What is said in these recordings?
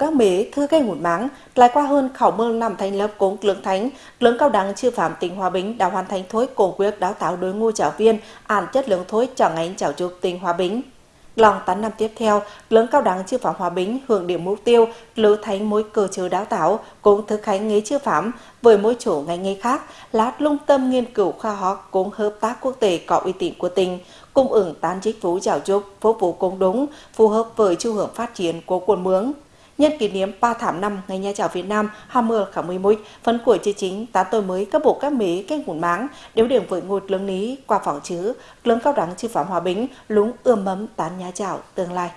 các mế thư gây ngụt máng, lại qua hơn khảo mương nằm thành lớp cống lưỡng thánh, lưỡng cao đẳng chư phạm tỉnh Hòa Bình đã hoàn thành thối cổ quyết đào tạo đối ngũ giáo viên, ản chất lượng thối chẳng ánh giáo dục tỉnh Hòa Bình. Lòng 8 năm tiếp theo, lớn cao đẳng chư phạm Hòa Bình hưởng điểm mục tiêu lưu thành mối cơ chế đào tạo cũng thực hành nghề chư phạm với mỗi chỗ ngành nghề khác lát lung tâm nghiên cứu khoa học cũng hợp tác quốc tế có uy tín của tỉnh cung ứng tán chính phủ giáo dục phục vụ công đúng phù hợp với xu hướng phát triển của quần mướng Nhân kỷ niệm 3 tháng năm Ngày Nhà giáo Việt Nam 20 tháng 11, phấn của chương chính tá tôi mới các bộ các mỹ cái nguồn máng đều điểm với ngôi lương lý qua phỏng chứ lương cao đẳng sư phạm hòa bình lúng ươm mấm tán nhà giáo tương lai.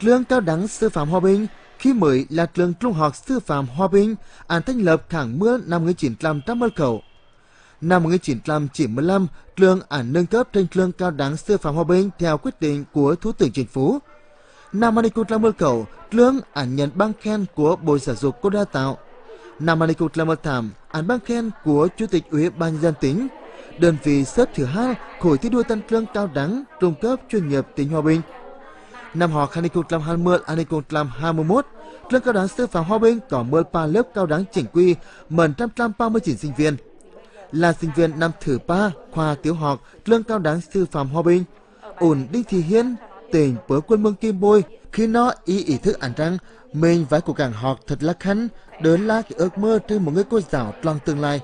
Lương cao đẳng sư phạm hòa bình khi mới là trường trung học sư phạm hòa bình an thành lập tháng mưa năm 1900 khẩu. Năm 1995, trường ảnh nâng cấp thành trường cao đẳng sư phạm hòa bình theo quyết định của Thủ tướng Chính phủ. Năm 2010 lương ảnh nhận băng khen của Bộ Giáo dục cô đa tạo. Năm 2018, ảnh băng khen của Chủ tịch Ủy ban dân tỉnh. Đơn vị xếp thứ hai khối thi đua tăng lương cao đẳng trung cấp chuyên nghiệp tỉnh Hòa Bình. Năm học 2020-2021, trường cao đẳng sư phạm Hòa Bình có 13 lớp cao đẳng chỉnh quy, 139 sinh viên. Là sinh viên năm thứ ba khoa tiểu học trường cao đẳng sư phạm Hòa Bình. Ổn Đinh Thị Hiên, tỉnh Bớ quân mương Kim Bôi khi nó ý ý thức ảnh rằng mình phải cố gắng học thật là khăn để là cái ước mơ từ một người cô giáo trong tương lai.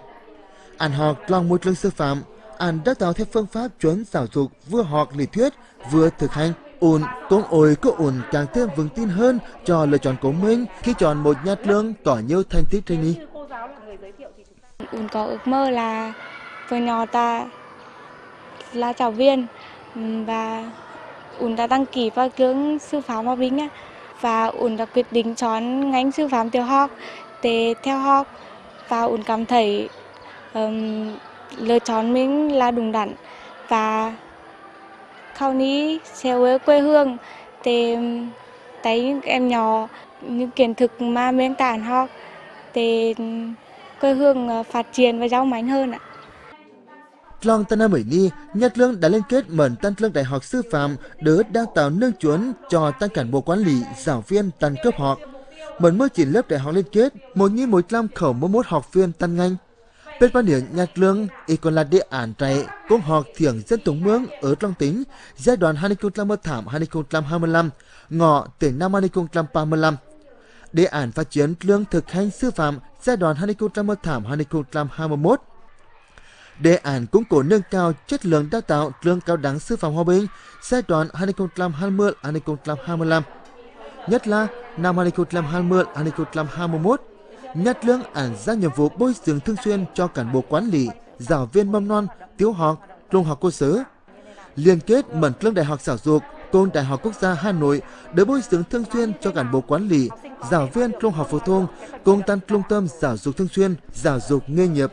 Anh học trong môi trường sư phạm, anh đã tạo theo phương pháp chuẩn giáo dục vừa học lý thuyết vừa thực hành ổn con ôi có ổn càng thêm vững tin hơn cho lựa chọn của mình khi chọn một nhà trường có nhiều thành tích trên đi. Ổn có ước mơ là vừa nhỏ ta là giáo viên và ổn đã đăng ký vào trường sư phạm Hòa Bình và ổn đã quyết định chọn ngành sư phạm tiểu học. Để theo học và ổn cảm thấy um, lựa chọn mình là đúng đắn. Và khâu ní sẽ với quê hương. Để thấy những em nhỏ những kiến thức mà mình tản học. Để quê hương ờ, phát triển và giàu mạnh hơn ạ. Long Tân Nam Ni, Nhật Lương đã liên kết mở Tân Lương Đại học Sư phạm đỡ đào tạo nâng chuẩn cho tăng cán bộ quản lý, giáo viên tăng cấp học. Mở mới chỉ lớp đại học liên kết, một như một trăm khẩu mỗi một học viên tăng ngành. Bên quan điểm Nhật Lương, y còn là địa án trại cũng học thiểu dân tổng mương ở trong tính giai đoạn 2018-2025, ngọ từ năm 2035. Đề án phát triển lương thực hành sư phạm giai đoạn 2018-2021 đề án củng cố nâng cao chất lượng đào tạo trường cao đẳng sư phạm Hòa Bình giai đoạn 2020-2025. Nhất là năm 2020-2021, Nhất lương ảnh ra nhiệm vụ bồi dưỡng thường xuyên cho cán bộ quản lý, giáo viên mầm non, tiểu học, trung học cơ sở. Liên kết mẩn lương đại học giáo dục cùng Đại học Quốc gia Hà Nội để bồi dưỡng thường xuyên cho cán bộ quản lý, giáo viên trung học phổ thông cùng tăng trung tâm giáo dục thường xuyên, giáo dục nghề nghiệp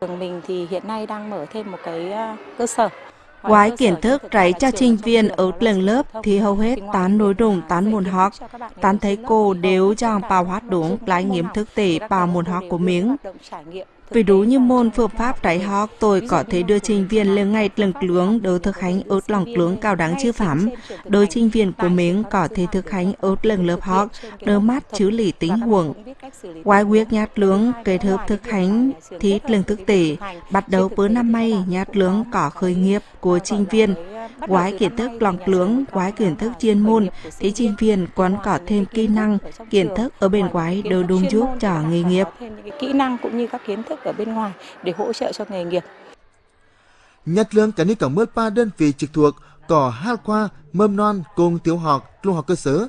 Trường mình thì hiện nay đang mở thêm một cái ờ, cơ sở Ngoài kiến thức trải cho sinh viên ở trường lớp thì hầu hết tán nội dung tán môn học, tán thấy cô đều chẳng bảo hoạt đúng lại nghiệm thực tế bảo môn học của mình. Vì đủ như môn phương pháp đại học, tôi có thể đưa trình viên lên ngay lần lướng đối thực hành ớt lòng lướng cao đáng chư phẩm. Đôi trình viên của mình có thể thực hành ớt lần lớp học, đỡ mắt chứ lý tính huống. Quái quyết nhát lướng kết hợp thực hành thì lần thực tế, bắt đầu bữa năm nay nhát lướng có khởi nghiệp của trình viên. Ngoài kiến thức lòng lưỡng, ngoài kiến thức chuyên môn, thì sinh viên còn có thêm kỹ năng, kiến thức ở bên ngoài đều đúng giúp cho nghề nghiệp. Kỹ năng cũng như các kiến thức ở bên ngoài để hỗ trợ cho nghề nghiệp. Nhật lương cả nước có 13 đơn vị trực thuộc có hai khoa mầm non cùng tiểu học, trung học cơ sở,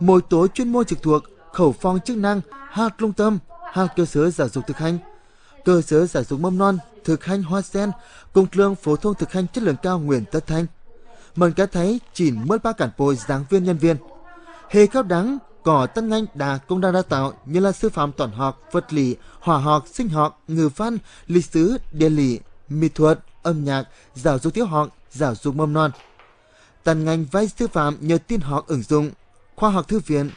mỗi tổ chuyên môn trực thuộc khẩu phong chức năng, hai trung tâm, hai cơ sở giáo dục thực hành, cơ sở giáo dục mầm non thực hành hoa sen cùng trường phổ thông thực hành chất lượng cao Nguyễn Tất Thanh. Mình cái thấy chỉ 13 cán bộ giảng viên nhân viên. Hệ cao đắng, có tân ngành đã cũng đang đào tạo như là sư phạm toán học, vật lý, hóa học, sinh học, ngữ văn, lịch sử, địa lý, mỹ thuật, âm nhạc, giáo dục tiểu học, giáo dục mầm non. Tân ngành vai sư phạm nhờ tin học ứng dụng, khoa học thư viện,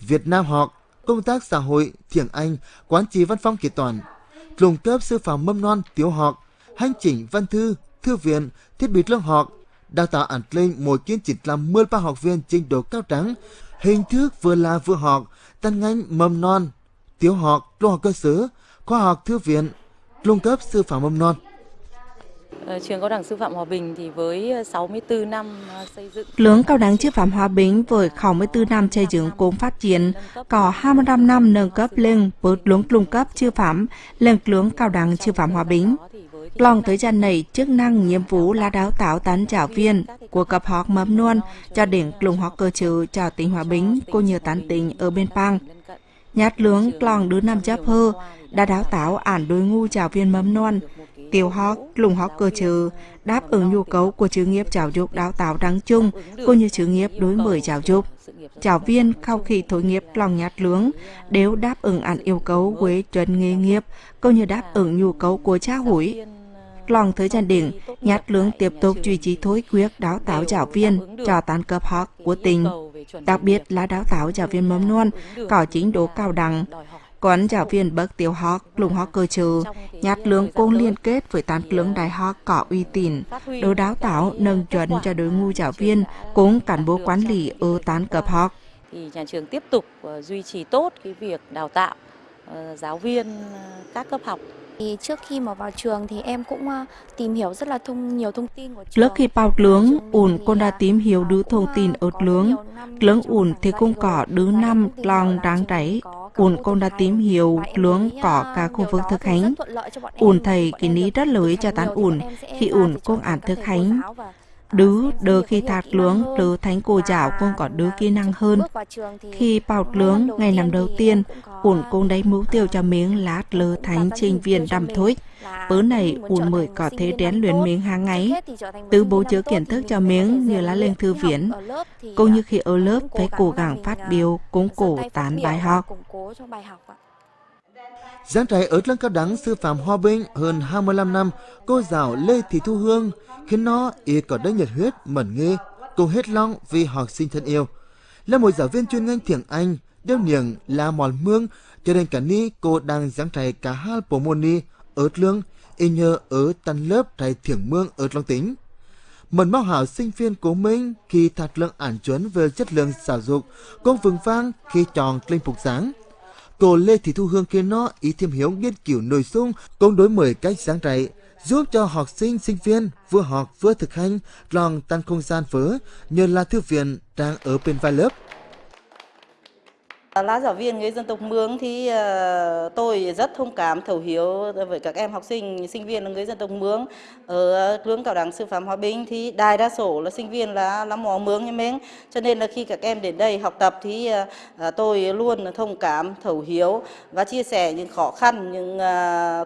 Việt Nam học, công tác xã hội, tiếng Anh, quán trị văn phòng kế toán, trung cấp sư phạm mầm non tiểu học, hành chỉnh văn thư, thư viện, thiết bị lớp học, đào tạo ẩn lên mỗi kiến chỉ làm 13 học viên trình độ cao trắng, hình thức vừa là vừa học, tăng ngành mầm non, tiểu học, trung học cơ sở, khoa học thư viện, trung cấp sư phạm mầm non. Ờ, trường cao đẳng sư phạm Hòa Bình thì với 64 năm ờ, xây dựng. Lưỡng cao đẳng sư phạm Hòa Bình với 64 năm xây dựng cùng phát triển, có 25 năm nâng cấp lên với lưỡng trung cấp sư phạm lên lưỡng cao đẳng sư phạm Hòa Bình. Lòng thời gian này, chức năng nhiệm vụ là đào tạo tán giáo viên của cấp học mầm non cho đến trung học cơ sở cho tỉnh Hòa Bình cô như tán tỉnh ở bên Pang. Nhát lưỡng lòng đứa năm chấp hơ đã đào tạo ản đối ngu giáo viên mầm non tiểu học, lùng học cơ sở đáp ứng nhu cầu của chữ nghiệp giáo dục đào tạo đáng chung cũng như chữ nghiệp đối mới giáo dục. Giáo viên sau khi thối nghiệp lòng nhát lướng đều đáp ứng ăn yêu cầu với chuẩn nghề nghiệp cũng như đáp ứng nhu cầu của cha hủi. Lòng tới chân đỉnh, nhát lướng tiếp tục duy trì thối quyết đào tạo giáo viên cho tán cấp học của tỉnh, đặc biệt là đào tạo giáo viên mầm non có chính độ cao đẳng, còn giáo viên bậc tiểu học, lùng học cơ trừ, nhát lương cũng liên kết với tán lương đại học có uy tín, đồ đào tạo nâng chuẩn cho đối ngũ giáo viên cũng cán bộ quản lý ở tán cấp học. Thì nhà trường tiếp tục ờ, duy trì tốt cái việc đào tạo ờ, giáo viên ờ, các cấp học thì trước khi mà vào trường thì em cũng tìm hiểu rất là thông nhiều thông tin của trường. Lúc khi vào lướng, ủn con đã tìm hiểu đứa thông tin ở lướng. Lướng ủn thì cũng có đứa năm lòng đáng đáy ủn con đã tìm hiểu lướng có cả khu vực thực hành. ủn thầy kỳ ní rất lợi cho tán ủn khi ủn công án thực hành đứ đỡ khi thạc lướng đứ thánh cô giáo cũng có đứa kỹ năng hơn. Khi bảo lướng ngày năm đầu tiên, ủn cũng đấy mũ tiêu cho miếng lát lơ thánh trình viên đầm thối. Bữa này ủn mới có thể rèn luyện miếng hàng ngày. Từ bố chứa kiến thức cho miếng như là lên thư viện. Cũng như khi ở lớp phải cố gắng phát biểu, cũng cổ tán bài học. Giảng trại ở lăng cao đẳng sư phạm Hòa Bình hơn 25 năm, cô giáo Lê Thị Thu Hương khiến nó y có đất nhiệt huyết, mẩn nghi, cùng hết lòng vì học sinh thân yêu. Là một giáo viên chuyên ngành tiếng Anh, đeo niềng là mòn mương, cho nên cả ni cô đang giảng trại cả hai bộ môn ni ở lương, y nhờ ở tân lớp trại thiểng mương ở long tính. Mần bao hảo sinh viên của mình khi thật lượng ảnh chuẩn về chất lượng giáo dục, cũng vững vang khi chọn linh phục sáng cô Lê Thị Thu Hương kia nó ý thêm hiểu nghiên cứu nội dung cũng đối mới cách giảng dạy, giúp cho học sinh sinh viên vừa học vừa thực hành lòng tăng không gian vỡ nhờ là thư viện đang ở bên vai lớp. Ờ, là giáo viên người dân tộc Mường thì ờ, tôi rất thông cảm thấu hiểu với các em học sinh, sinh viên là người dân tộc Mường. Ở trường cao đẳng sư phạm Hòa Bình thì đại đa số là sinh viên là là mỏ Mường như mình. Cho nên là khi các em đến đây học tập thì ờ, tôi luôn thông cảm thấu hiểu và chia sẻ những khó khăn những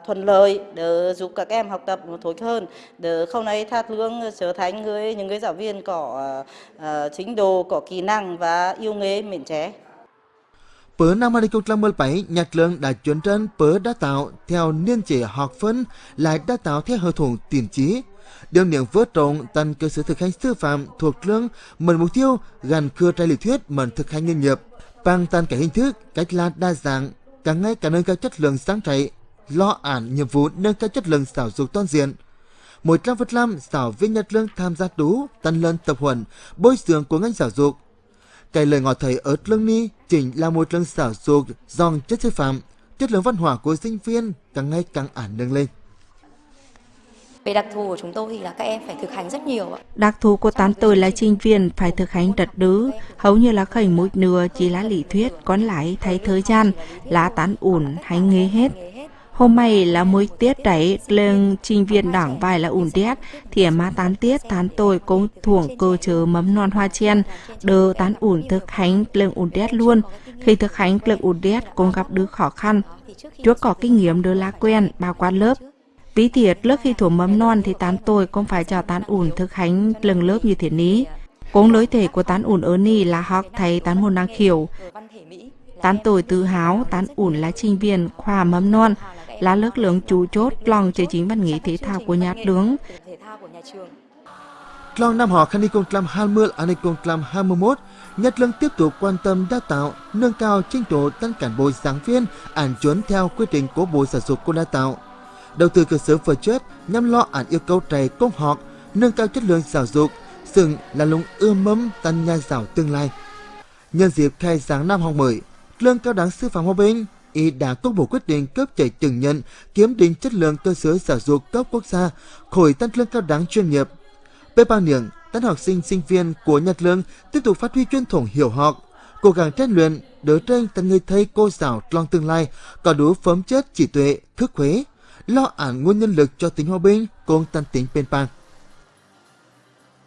thuận lợi để giúp các em học tập một tốt hơn. Để không nay thát lương trở thành người những người giáo viên có chính đồ, có kỹ năng và yêu nghề miễn trẻ. Pớ năm 2017, nhạc lượng đã chuyển trên pớ đã tạo theo niên chế học phân lại đã tạo theo hợp thuận tiền trí. Điều niệm vớt trọng tăng cơ sở thực hành sư phạm thuộc lương mở mục tiêu gần cưa trai lý thuyết mở thực hành nghề nghiệp. Bằng tăng cả hình thức, cách là đa dạng, càng ngày càng nâng cao chất lượng sáng chạy, lo ản nhiệm vụ nâng cao chất lượng giáo dục toàn diện. Một trăm phần trăm giáo viên nhật lương tham gia đủ, tăng lên tập huấn, bồi dưỡng của ngành giáo dục cái lời ngọt thầy ở lương ni chính là một lần xảo dục dòng chất sư phạm, chất lượng văn hóa của sinh viên càng ngày càng ản nâng lên. Về đặc thù của chúng tôi thì là các em phải thực hành rất nhiều ạ. Đặc thù của tán tôi là sinh viên phải thực hành rất đứ, hầu như là khởi một nửa chỉ là lý thuyết, còn lại thấy thời gian là tán ủn hay nghề hết. Hôm nay là mỗi tiết đấy lên trình viên đảng vài là ủn tiết thì mà tán tiết tán tôi cũng thuộc cơ chớ mấm non hoa chen đờ tán ủn thực hành lên ủn tiết luôn. Khi thực hành lên ủn tiết cũng gặp đứa khó khăn. Chúa có kinh nghiệm đỡ lá quen bao quan lớp. Ví thiệt lớp khi thủ mấm non thì tán tôi cũng phải cho tán ủn thực hành lần lớp như thế ní. Cũng lối thể của tán ủn ở ni là học thầy tán môn năng khiểu. Tán tôi tự hào, tán ủn là trình viên khoa mấm non, là lực lượng chủ chốt lòng chế chính văn nghệ thể thao của nhà trường. Trong năm học 2020-2021, Nhật Lương tiếp tục quan tâm đào tạo, nâng cao trình độ tăng cán bộ giảng viên, ảnh chuẩn theo quy trình của Bộ Giáo dục của đào tạo. Đầu tư cơ sở vật chất nhằm lo ảnh yêu cầu trẻ công học, nâng cao chất lượng giáo dục, xứng là lũng ươm mâm tăng nhà giáo tương lai. Nhân dịp khai giảng năm học mới, Trường Cao đẳng Sư phạm Hòa Bình y đã công bố quyết định cấp giấy chứng nhận kiểm định chất lượng cơ sở giáo dục cấp quốc gia khối tân lương cao đẳng chuyên nghiệp. Về bao niệm, tân học sinh sinh viên của Nhật Lương tiếp tục phát huy truyền thống hiểu học, cố gắng rèn luyện, đỡ tranh tận người thầy cô giáo trong tương lai có đủ phẩm chất trí tuệ, thức huế, lo ản nguồn nhân lực cho tỉnh Hòa Bình cùng tân tỉnh Bên Bang.